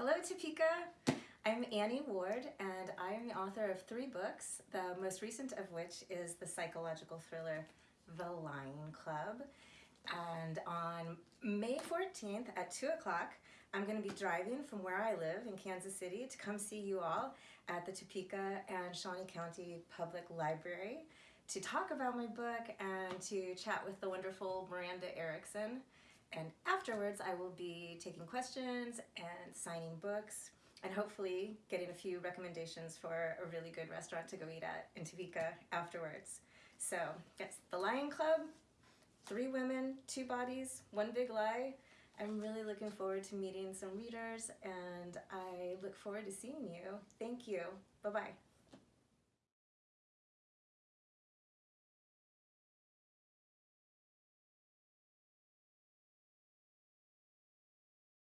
Hello Topeka, I'm Annie Ward and I am the author of three books, the most recent of which is the psychological thriller The Lying Club. And on May 14th at 2 o'clock, I'm going to be driving from where I live in Kansas City to come see you all at the Topeka and Shawnee County Public Library to talk about my book and to chat with the wonderful Miranda Erickson. And afterwards, I will be taking questions and signing books and hopefully getting a few recommendations for a really good restaurant to go eat at in Topeka afterwards. So, yes, The Lying Club, three women, two bodies, one big lie. I'm really looking forward to meeting some readers and I look forward to seeing you. Thank you. Bye-bye.